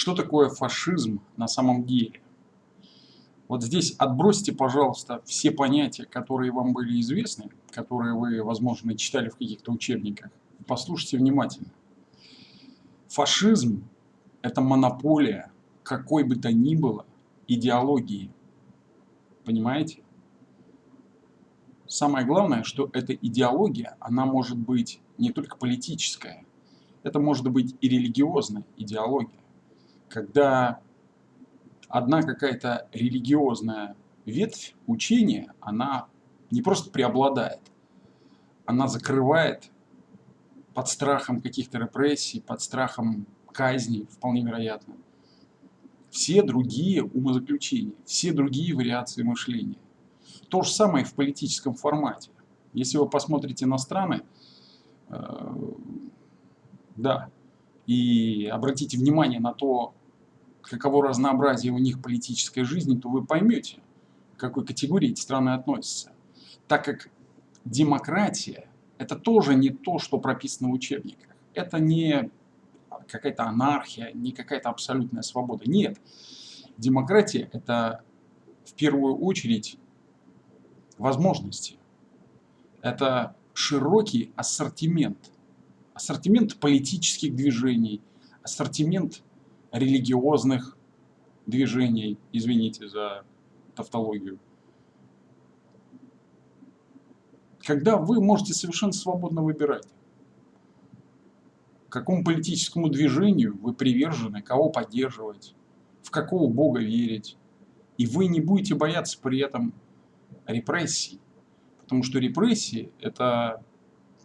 Что такое фашизм на самом деле? Вот здесь отбросьте, пожалуйста, все понятия, которые вам были известны, которые вы, возможно, читали в каких-то учебниках. Послушайте внимательно. Фашизм – это монополия какой бы то ни было идеологии. Понимаете? Самое главное, что эта идеология, она может быть не только политическая, это может быть и религиозная идеология когда одна какая-то религиозная ветвь учения, она не просто преобладает, она закрывает под страхом каких-то репрессий, под страхом казни, вполне вероятно, все другие умозаключения, все другие вариации мышления. То же самое в политическом формате. Если вы посмотрите на страны, э, да, и обратите внимание на то, каково разнообразие у них политической жизни, то вы поймете, к какой категории эти страны относятся. Так как демократия – это тоже не то, что прописано в учебниках. Это не какая-то анархия, не какая-то абсолютная свобода. Нет. Демократия – это в первую очередь возможности. Это широкий ассортимент. Ассортимент политических движений, ассортимент религиозных движений, извините за тавтологию. Когда вы можете совершенно свободно выбирать, какому политическому движению вы привержены, кого поддерживать, в какого Бога верить. И вы не будете бояться при этом репрессий. Потому что репрессии – это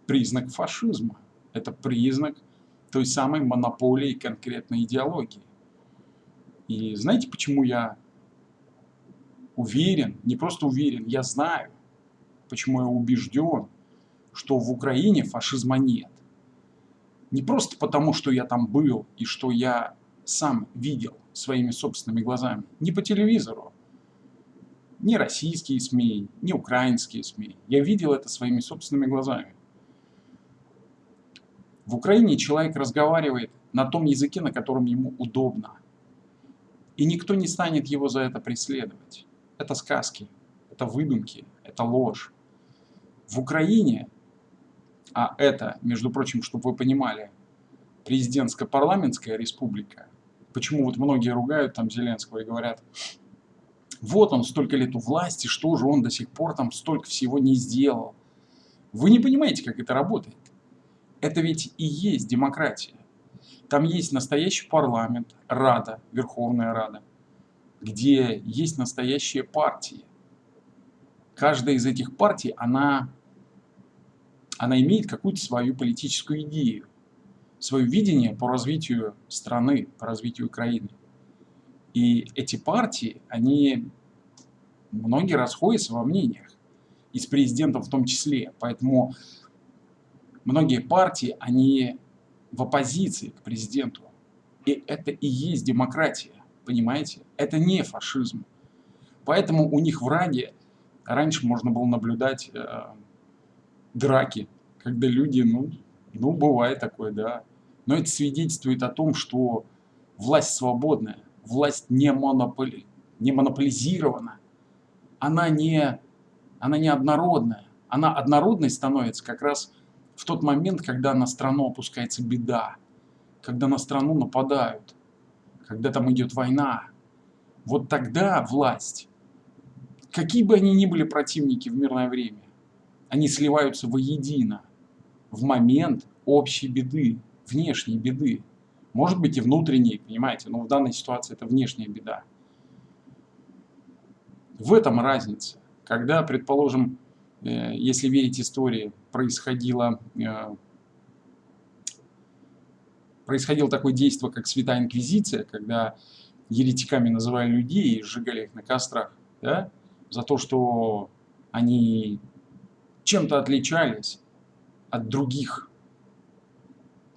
признак фашизма, это признак той самой монополии конкретной идеологии. И знаете, почему я уверен, не просто уверен, я знаю, почему я убежден, что в Украине фашизма нет. Не просто потому, что я там был и что я сам видел своими собственными глазами, не по телевизору, не российские СМИ, не украинские СМИ. Я видел это своими собственными глазами. В Украине человек разговаривает на том языке, на котором ему удобно. И никто не станет его за это преследовать. Это сказки, это выдумки, это ложь. В Украине, а это, между прочим, чтобы вы понимали, президентско-парламентская республика, почему вот многие ругают там Зеленского и говорят, вот он столько лет у власти, что же он до сих пор там столько всего не сделал. Вы не понимаете, как это работает. Это ведь и есть демократия. Там есть настоящий парламент, Рада, Верховная Рада, где есть настоящие партии. Каждая из этих партий, она, она имеет какую-то свою политическую идею, свое видение по развитию страны, по развитию Украины. И эти партии, они многие расходятся во мнениях, и с президентом в том числе. Поэтому многие партии, они в оппозиции к президенту. И это и есть демократия, понимаете? Это не фашизм. Поэтому у них в Раде раньше можно было наблюдать э, драки, когда люди, ну, ну, бывает такое, да. Но это свидетельствует о том, что власть свободная, власть не, монополи, не монополизирована, она не, она не однородная. Она однородной становится как раз в тот момент, когда на страну опускается беда, когда на страну нападают, когда там идет война, вот тогда власть, какие бы они ни были противники в мирное время, они сливаются воедино в момент общей беды, внешней беды. Может быть и внутренней, понимаете, но в данной ситуации это внешняя беда. В этом разница. Когда, предположим, Э, если верить истории, происходило, э, происходило такое действие, как Святая Инквизиция, когда еретиками называли людей и сжигали их на кострах, да, за то, что они чем-то отличались от других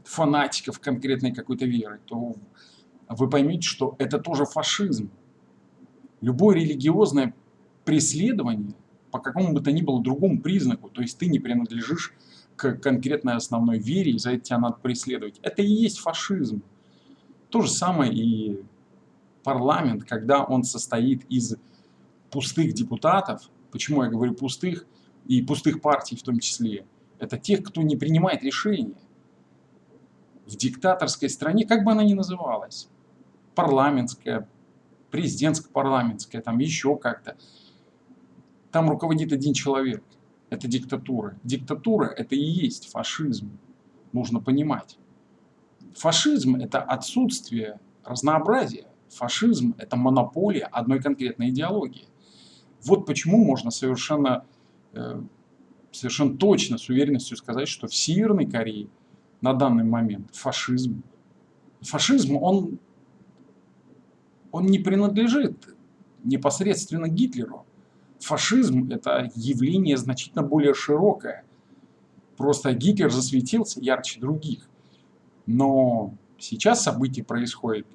фанатиков конкретной какой-то веры, то вы поймете, что это тоже фашизм. Любое религиозное преследование – по какому бы то ни было другому признаку, то есть ты не принадлежишь к конкретной основной вере, и за это тебя надо преследовать. Это и есть фашизм. То же самое и парламент, когда он состоит из пустых депутатов, почему я говорю пустых, и пустых партий в том числе, это тех, кто не принимает решения. В диктаторской стране, как бы она ни называлась, парламентская, президентско-парламентская, там еще как-то, там руководит один человек. Это диктатура. Диктатура – это и есть фашизм. Нужно понимать. Фашизм – это отсутствие разнообразия. Фашизм – это монополия одной конкретной идеологии. Вот почему можно совершенно, э, совершенно точно, с уверенностью сказать, что в Северной Корее на данный момент фашизм. Фашизм, он, он не принадлежит непосредственно Гитлеру. Фашизм – это явление значительно более широкое. Просто Гитлер засветился ярче других. Но сейчас события происходят,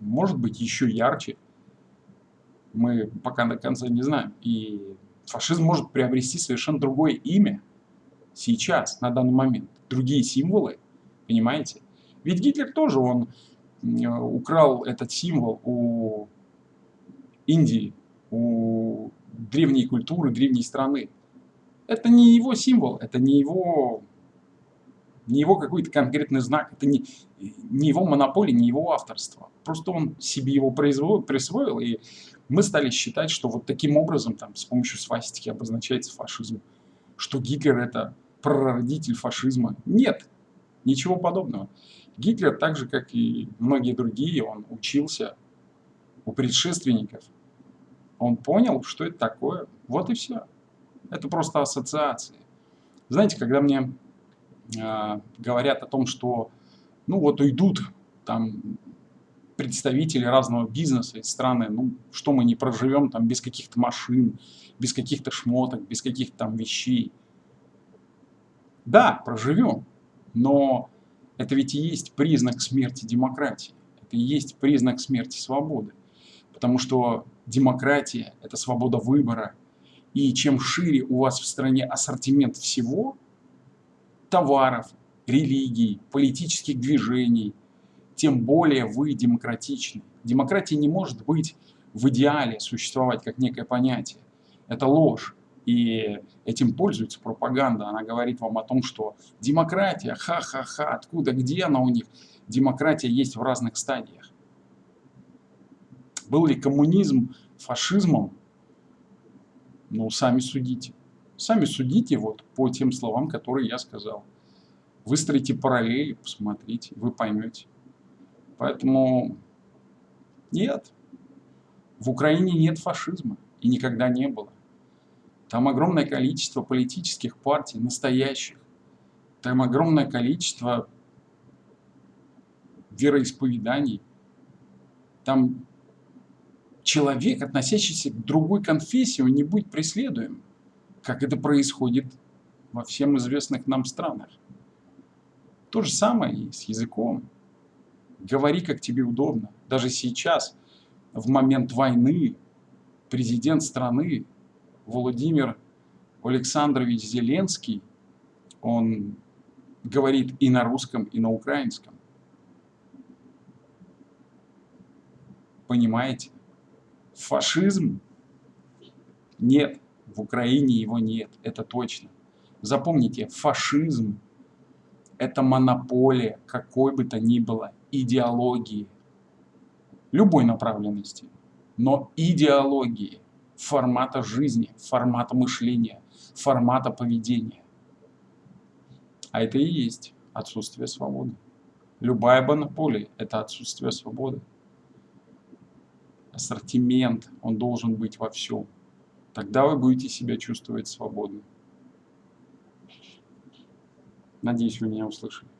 может быть, еще ярче. Мы пока до конца не знаем. И фашизм может приобрести совершенно другое имя сейчас, на данный момент. Другие символы, понимаете? Ведь Гитлер тоже, он украл этот символ у Индии, у древней культуры, древней страны. Это не его символ, это не его не его какой-то конкретный знак, это не, не его монополия, не его авторство. Просто он себе его произвел, присвоил, и мы стали считать, что вот таким образом, там, с помощью свастики обозначается фашизм, что Гитлер это прародитель фашизма. Нет, ничего подобного. Гитлер, так же как и многие другие, он учился у предшественников. Он понял, что это такое. Вот и все. Это просто ассоциации. Знаете, когда мне Э, говорят о том, что ну вот уйдут там представители разного бизнеса из страны, ну что мы не проживем там без каких-то машин, без каких-то шмоток, без каких-то там вещей. Да, проживем, но это ведь и есть признак смерти демократии, это и есть признак смерти свободы. Потому что демократия – это свобода выбора, и чем шире у вас в стране ассортимент всего – товаров, религий, политических движений, тем более вы демократичны. Демократия не может быть в идеале существовать как некое понятие. Это ложь. И этим пользуется пропаганда. Она говорит вам о том, что демократия, ха-ха-ха, откуда, где она у них? Демократия есть в разных стадиях. Был ли коммунизм фашизмом? Ну, сами судите. Сами судите вот по тем словам, которые я сказал. Выстроите параллели, посмотрите, вы поймете. Поэтому нет, в Украине нет фашизма и никогда не было. Там огромное количество политических партий, настоящих. Там огромное количество вероисповеданий. Там человек, относящийся к другой конфессии, он не будет преследуем как это происходит во всем известных нам странах. То же самое и с языком. Говори, как тебе удобно. Даже сейчас, в момент войны, президент страны Владимир Александрович Зеленский, он говорит и на русском, и на украинском. Понимаете? Фашизм? Нет. В Украине его нет, это точно. Запомните, фашизм – это монополия какой бы то ни было идеологии, любой направленности, но идеологии, формата жизни, формата мышления, формата поведения. А это и есть отсутствие свободы. Любая монополия – это отсутствие свободы. Ассортимент, он должен быть во всем. Тогда вы будете себя чувствовать свободно. Надеюсь, вы меня услышали.